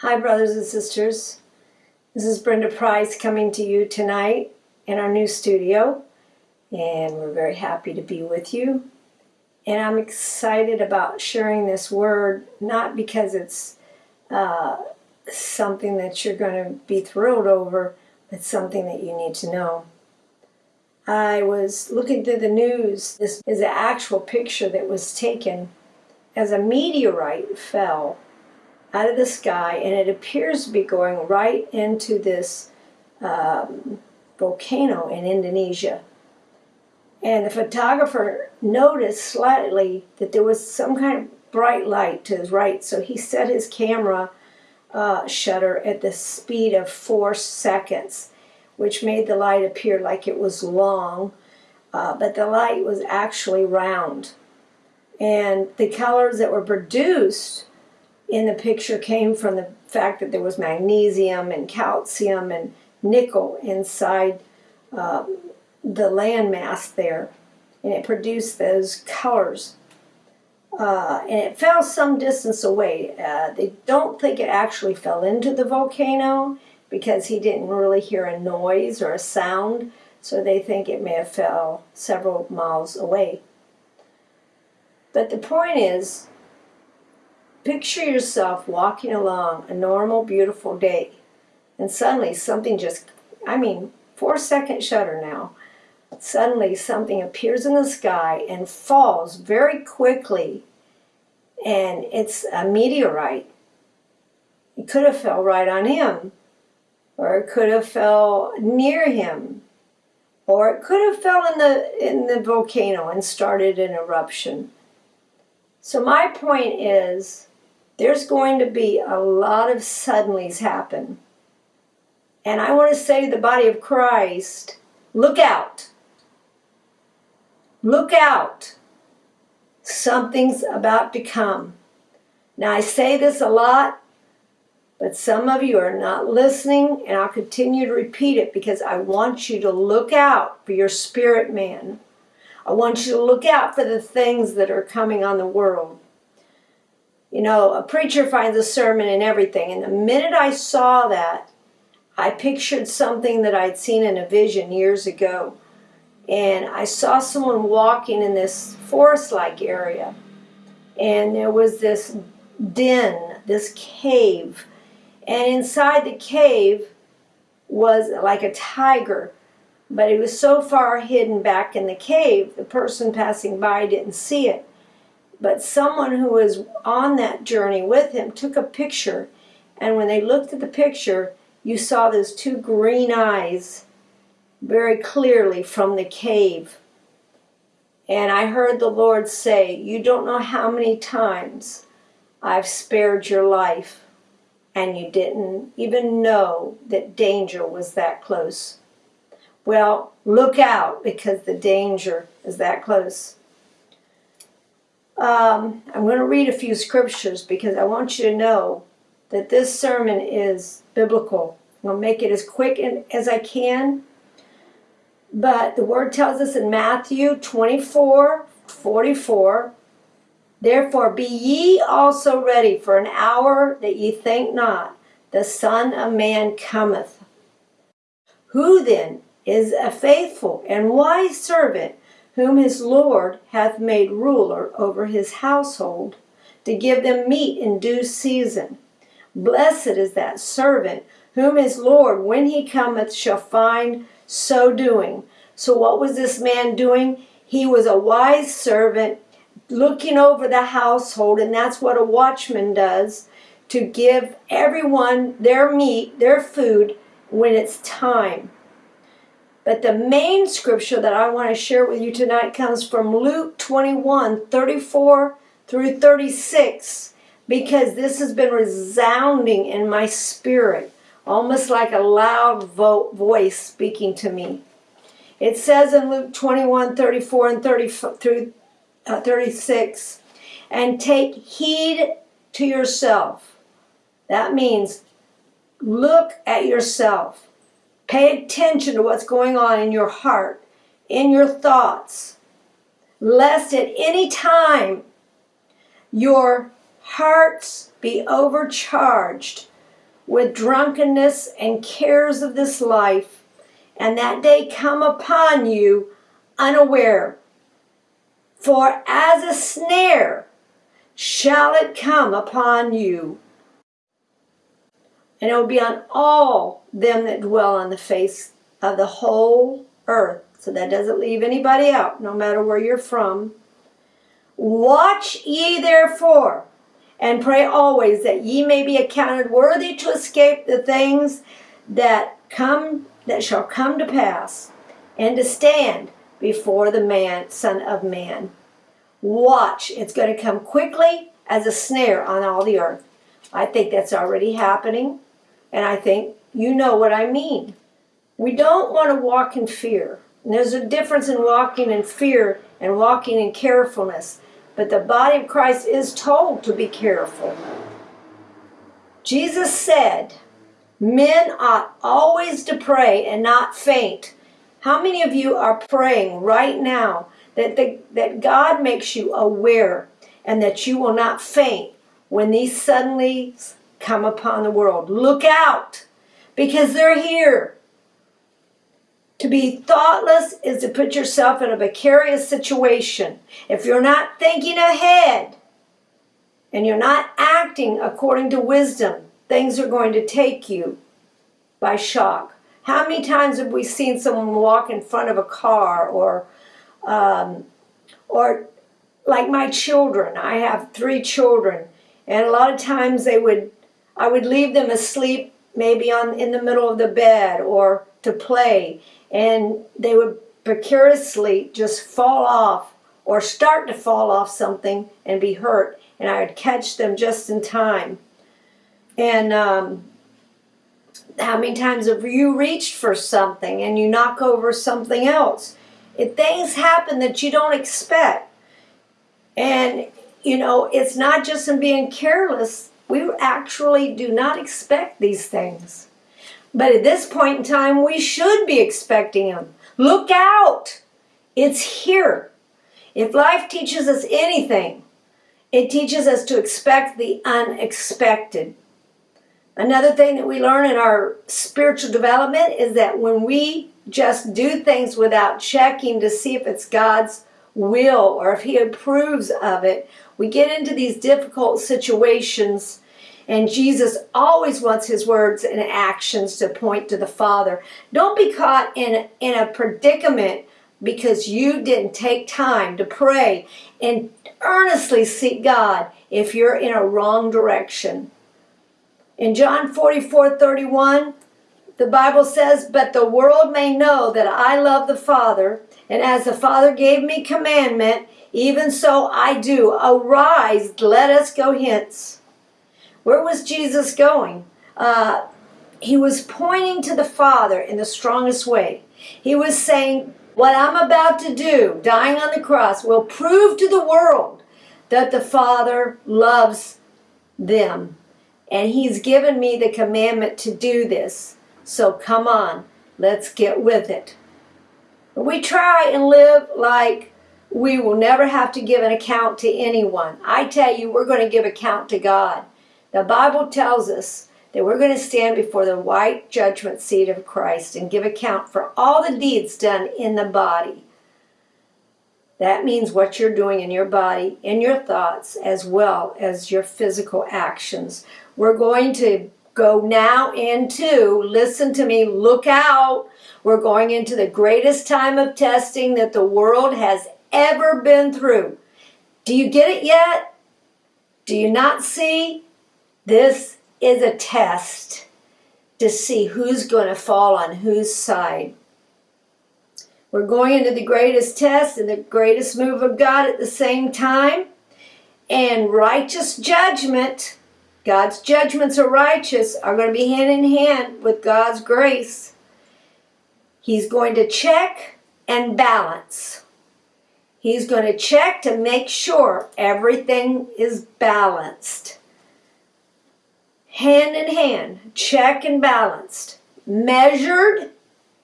Hi, brothers and sisters. This is Brenda Price coming to you tonight in our new studio, and we're very happy to be with you. And I'm excited about sharing this word, not because it's uh, something that you're going to be thrilled over, but something that you need to know. I was looking through the news. This is an actual picture that was taken as a meteorite fell out of the sky, and it appears to be going right into this um, volcano in Indonesia. And the photographer noticed slightly that there was some kind of bright light to his right, so he set his camera uh, shutter at the speed of four seconds, which made the light appear like it was long, uh, but the light was actually round. And the colors that were produced in the picture came from the fact that there was magnesium and calcium and nickel inside uh, the landmass there. And it produced those colors. Uh, and it fell some distance away. Uh, they don't think it actually fell into the volcano because he didn't really hear a noise or a sound, so they think it may have fell several miles away. But the point is, Picture yourself walking along a normal, beautiful day, and suddenly something just, I mean, four second shutter now, suddenly something appears in the sky and falls very quickly, and it's a meteorite. It could have fell right on him, or it could have fell near him, or it could have fell in the in the volcano and started an eruption. So my point is there's going to be a lot of suddenlies happen. And I want to say to the body of Christ, look out. Look out. Something's about to come. Now, I say this a lot, but some of you are not listening, and I'll continue to repeat it because I want you to look out for your spirit man. I want you to look out for the things that are coming on the world. You know, a preacher finds a sermon and everything. And the minute I saw that, I pictured something that I'd seen in a vision years ago. And I saw someone walking in this forest like area. And there was this den, this cave. And inside the cave was like a tiger. But it was so far hidden back in the cave, the person passing by didn't see it. But someone who was on that journey with him took a picture, and when they looked at the picture, you saw those two green eyes very clearly from the cave. And I heard the Lord say, You don't know how many times I've spared your life, and you didn't even know that danger was that close. Well, look out because the danger is that close. Um, I'm going to read a few scriptures because I want you to know that this sermon is biblical. I'm going to make it as quick as I can. But the word tells us in Matthew 24 44 Therefore be ye also ready for an hour that ye think not, the Son of Man cometh. Who then is a faithful and wise servant? Whom his Lord hath made ruler over his household, to give them meat in due season. Blessed is that servant whom his Lord, when he cometh, shall find so doing. So, what was this man doing? He was a wise servant looking over the household, and that's what a watchman does to give everyone their meat, their food, when it's time. But the main scripture that I want to share with you tonight comes from Luke 21 34 through 36 because this has been resounding in my spirit, almost like a loud vo- voice speaking to me. It says in Luke 21 34 and 30 through uh, 36, and take heed to yourself. That means look at yourself Pay attention to what's going on in your heart, in your thoughts, lest at any time your hearts be overcharged with drunkenness and cares of this life, and that day come upon you unaware. For as a snare shall it come upon you, and it will be on all them that dwell on the face of the whole earth. So that doesn't leave anybody out, no matter where you're from. Watch ye therefore, and pray always that ye may be accounted worthy to escape the things that come that shall come to pass, and to stand before the man, Son of Man. Watch, it's going to come quickly as a snare on all the earth. I think that's already happening, and I think you know what I mean. We don't want to walk in fear. And there's a difference in walking in fear and walking in carefulness. But the body of Christ is told to be careful. Jesus said, Men ought always to pray and not faint. How many of you are praying right now that, the, that God makes you aware and that you will not faint when these suddenly come upon the world? Look out because they're here. To be thoughtless is to put yourself in a precarious situation. If you're not thinking ahead and you're not acting according to wisdom, things are going to take you by shock. How many times have we seen someone walk in front of a car or, um, or like my children? I have three children, and a lot of times they would, I would leave them asleep maybe on in the middle of the bed or to play, and they would precariously just fall off or start to fall off something and be hurt, and I would catch them just in time. And um, how many times have you reached for something and you knock over something else? If things happen that you don't expect, and you know, it's not just in being careless, we actually do not expect these things. But at this point in time, we should be expecting them. Look out! It's here. If life teaches us anything, it teaches us to expect the unexpected. Another thing that we learn in our spiritual development is that when we just do things without checking to see if it's God's will or if He approves of it, we get into these difficult situations. And Jesus always wants His words and actions to point to the Father. Don't be caught in, in a predicament because you didn't take time to pray and earnestly seek God if you're in a wrong direction. In John 44 31, the Bible says, But the world may know that I love the Father, and as the Father gave me commandment, even so I do. Arise, let us go hence. Where was Jesus going? Uh, he was pointing to the Father in the strongest way. He was saying, What I'm about to do, dying on the cross, will prove to the world that the Father loves them. And He's given me the commandment to do this. So come on, let's get with it. We try and live like we will never have to give an account to anyone. I tell you, we're going to give account to God. The Bible tells us that we're going to stand before the white judgment seat of Christ and give account for all the deeds done in the body. That means what you're doing in your body, in your thoughts, as well as your physical actions. We're going to go now into, listen to me, look out. We're going into the greatest time of testing that the world has ever been through. Do you get it yet? Do you not see? This is a test to see who's going to fall on whose side. We're going into the greatest test and the greatest move of God at the same time. And righteous judgment God's judgments are righteous, are going to be hand in hand with God's grace. He's going to check and balance. He's going to check to make sure everything is balanced. Hand in hand, check and balanced. Measured,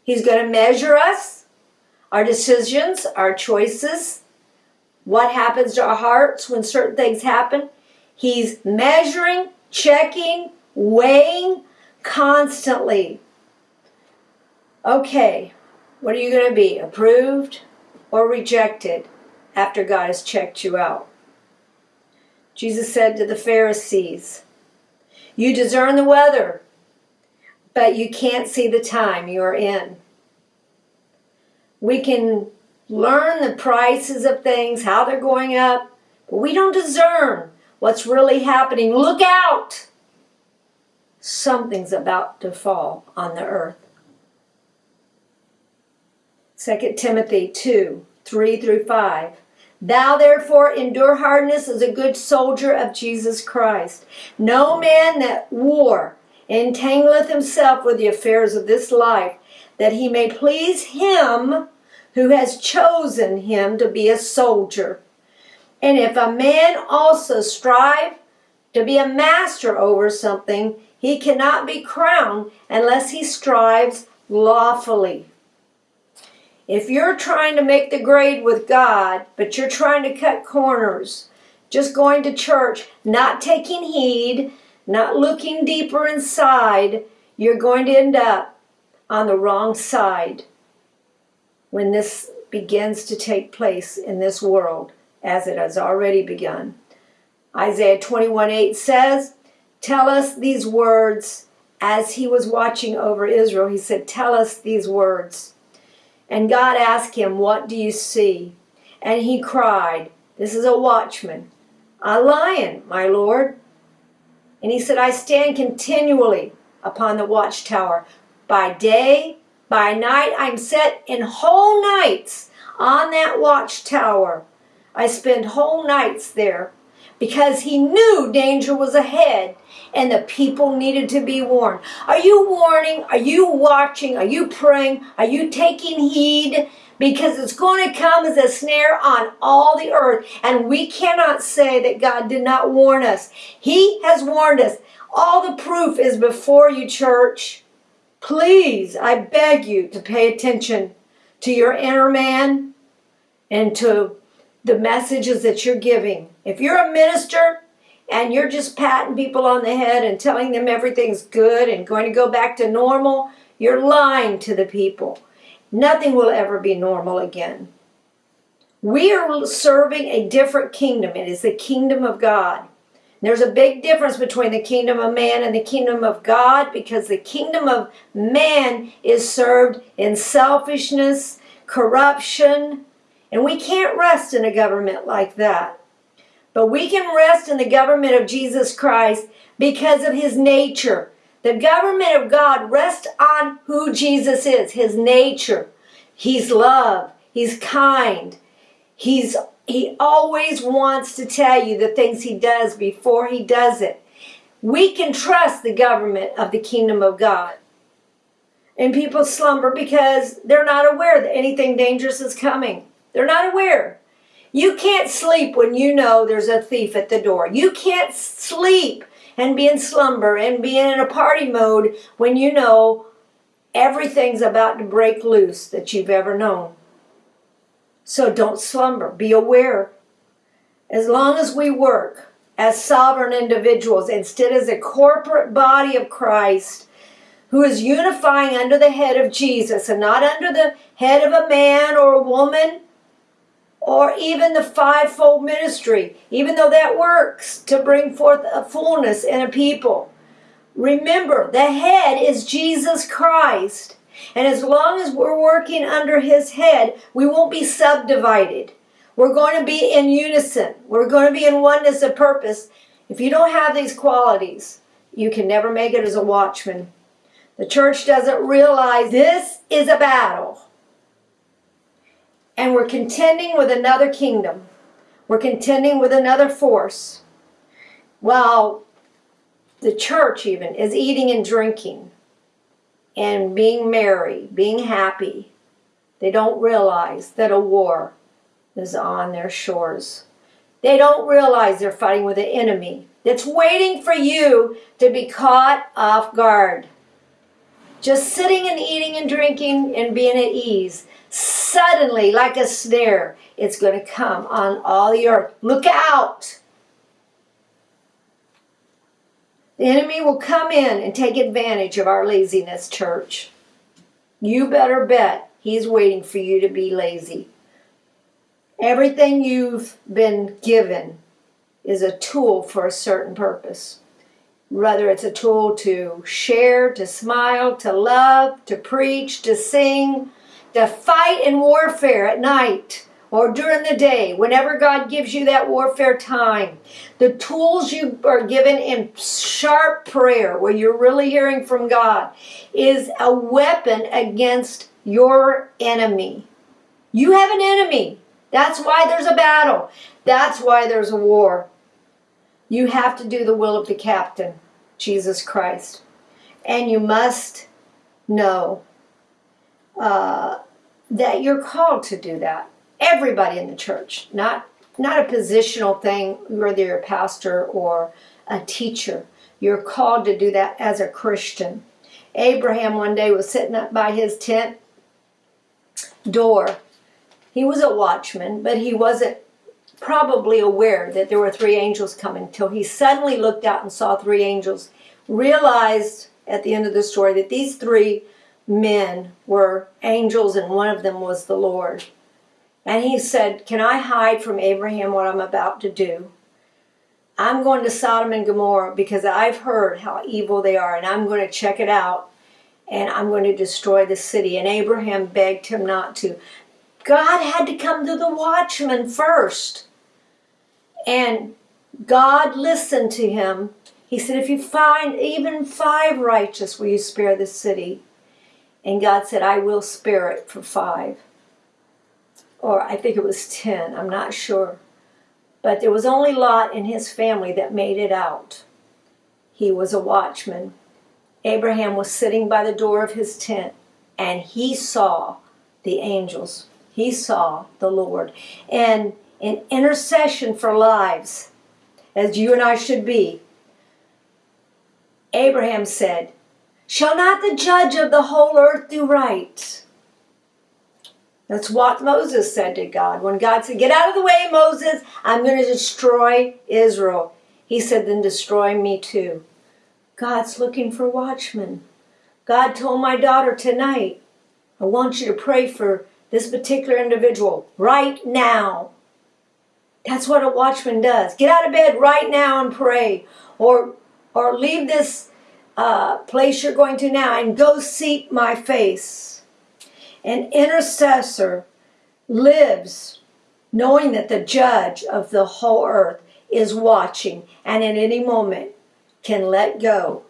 He's going to measure us, our decisions, our choices, what happens to our hearts when certain things happen. He's measuring, checking, weighing constantly. Okay, what are you going to be? Approved or rejected after God has checked you out? Jesus said to the Pharisees, You discern the weather, but you can't see the time you're in. We can learn the prices of things, how they're going up, but we don't discern what's really happening. Look out! Something's about to fall on the earth. 2 Timothy 2 3 through 5. Thou therefore endure hardness as a good soldier of Jesus Christ. No man that war entangleth himself with the affairs of this life, that he may please him who has chosen him to be a soldier. And if a man also strive to be a master over something, he cannot be crowned unless he strives lawfully. If you're trying to make the grade with God, but you're trying to cut corners, just going to church, not taking heed, not looking deeper inside, you're going to end up on the wrong side when this begins to take place in this world, as it has already begun. Isaiah 21 8 says, Tell us these words as he was watching over Israel. He said, Tell us these words. And God asked him, What do you see? And he cried, This is a watchman, a lion, my Lord. And he said, I stand continually upon the watchtower. By day, by night, I'm set in whole nights on that watchtower. I spend whole nights there because he knew danger was ahead and the people needed to be warned. Are you warning? Are you watching? Are you praying? Are you taking heed? Because it's going to come as a snare on all the earth. And we cannot say that God did not warn us. He has warned us. All the proof is before you, church. Please, I beg you to pay attention to your inner man and to the messages that you're giving. If you're a minister and you're just patting people on the head and telling them everything's good and going to go back to normal, you're lying to the people. Nothing will ever be normal again. We are serving a different kingdom. It is the kingdom of God. There's a big difference between the kingdom of man and the kingdom of God because the kingdom of man is served in selfishness, corruption, and we can't rest in a government like that. But we can rest in the government of Jesus Christ because of his nature. The government of God rests on who Jesus is, his nature. He's love, he's kind. He's he always wants to tell you the things he does before he does it. We can trust the government of the kingdom of God. And people slumber because they're not aware that anything dangerous is coming. They're not aware. You can't sleep when you know there's a thief at the door. You can't sleep and be in slumber and be in a party mode when you know everything's about to break loose that you've ever known. So don't slumber. Be aware. As long as we work as sovereign individuals instead as a corporate body of Christ who is unifying under the head of Jesus and not under the head of a man or a woman or even the fivefold ministry, even though that works to bring forth a fullness in a people. Remember, the head is Jesus Christ. And as long as we're working under his head, we won't be subdivided. We're going to be in unison. We're going to be in oneness of purpose. If you don't have these qualities, you can never make it as a watchman. The church doesn't realize this is a battle and we're contending with another kingdom. We're contending with another force. While the church, even, is eating and drinking and being merry, being happy, they don't realize that a war is on their shores. They don't realize they're fighting with an enemy that's waiting for you to be caught off guard. Just sitting and eating and drinking and being at ease Suddenly, like a snare, it's going to come on all the earth. Look out! The enemy will come in and take advantage of our laziness, church. You better bet he's waiting for you to be lazy. Everything you've been given is a tool for a certain purpose. Whether it's a tool to share, to smile, to love, to preach, to sing, to fight in warfare at night or during the day, whenever God gives you that warfare time, the tools you are given in sharp prayer, where you're really hearing from God, is a weapon against your enemy. You have an enemy. That's why there's a battle. That's why there's a war. You have to do the will of the captain, Jesus Christ. And you must know uh, that you're called to do that. Everybody in the church, not not a positional thing, whether you're a pastor or a teacher. You're called to do that as a Christian. Abraham one day was sitting up by his tent door. He was a watchman, but he wasn't probably aware that there were three angels coming till he suddenly looked out and saw three angels, realized at the end of the story that these three men were angels and one of them was the Lord. And he said, Can I hide from Abraham what I'm about to do? I'm going to Sodom and Gomorrah because I've heard how evil they are and I'm going to check it out and I'm going to destroy the city. And Abraham begged him not to. God had to come to the watchman first. And God listened to him. He said, If you find even five righteous, will you spare the city? And God said, I will spare it for five. Or I think it was ten, I'm not sure. But there was only Lot and his family that made it out. He was a watchman. Abraham was sitting by the door of his tent and he saw the angels. He saw the Lord. And in intercession for lives, as you and I should be, Abraham said, Shall not the judge of the whole earth do right? That's what Moses said to God. When God said, Get out of the way, Moses, I'm going to destroy Israel. He said, Then destroy me too. God's looking for watchmen. God told my daughter tonight, I want you to pray for this particular individual right now. That's what a watchman does. Get out of bed right now and pray. Or, or leave this uh, place you're going to now and go seek my face. An intercessor lives knowing that the judge of the whole earth is watching and at any moment can let go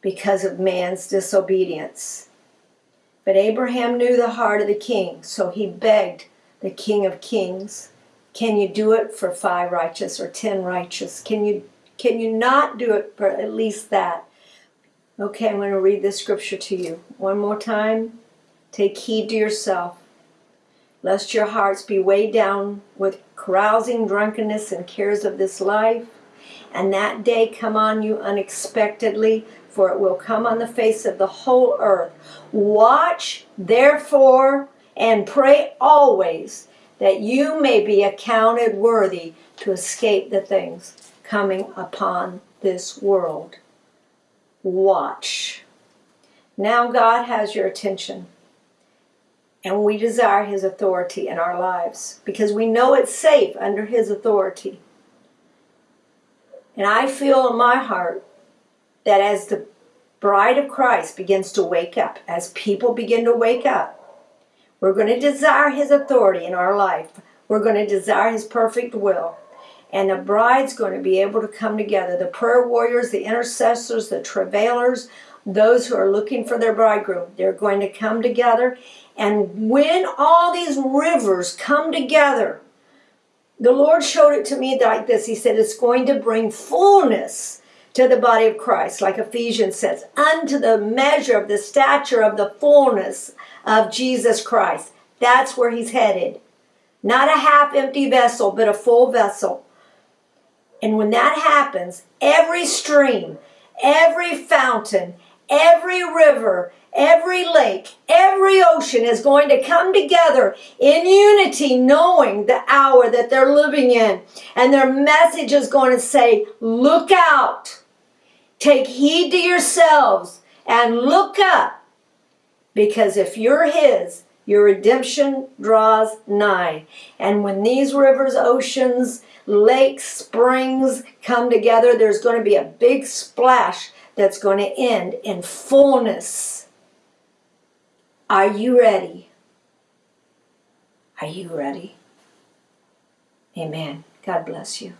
because of man's disobedience. But Abraham knew the heart of the king, so he begged the king of kings, can you do it for five righteous or ten righteous? Can you can you not do it for at least that? Okay, I'm going to read this scripture to you one more time. Take heed to yourself, lest your hearts be weighed down with carousing, drunkenness, and cares of this life, and that day come on you unexpectedly, for it will come on the face of the whole earth. Watch, therefore, and pray always that you may be accounted worthy to escape the things coming upon this world watch. Now God has your attention. And we desire His authority in our lives because we know it's safe under His authority. And I feel in my heart that as the bride of Christ begins to wake up, as people begin to wake up, we're going to desire His authority in our life. We're going to desire His perfect will and the bride's going to be able to come together. The prayer warriors, the intercessors, the travailers, those who are looking for their bridegroom, they're going to come together. And when all these rivers come together, the Lord showed it to me like this. He said, It's going to bring fullness to the body of Christ, like Ephesians says, unto the measure of the stature of the fullness of Jesus Christ. That's where He's headed. Not a half empty vessel, but a full vessel. And when that happens, every stream, every fountain, every river, every lake, every ocean is going to come together in unity, knowing the hour that they're living in. And their message is going to say, Look out. Take heed to yourselves and look up, because if you're His, your redemption draws nigh. And when these rivers, oceans, lakes, springs come together, there's going to be a big splash that's going to end in fullness. Are you ready? Are you ready? Amen. God bless you.